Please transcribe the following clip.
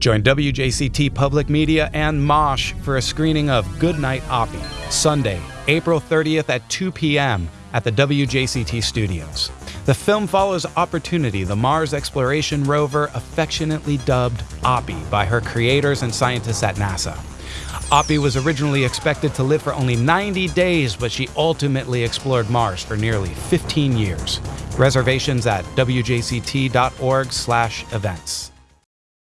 Join WJCT Public Media and Mosh for a screening of Goodnight Oppy, Sunday, April 30th at 2 p.m. at the WJCT studios. The film follows Opportunity, the Mars exploration rover affectionately dubbed Oppy by her creators and scientists at NASA. Oppy was originally expected to live for only 90 days, but she ultimately explored Mars for nearly 15 years. Reservations at wjct.org/events.